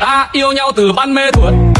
ta yêu nhau từ ban mê thuở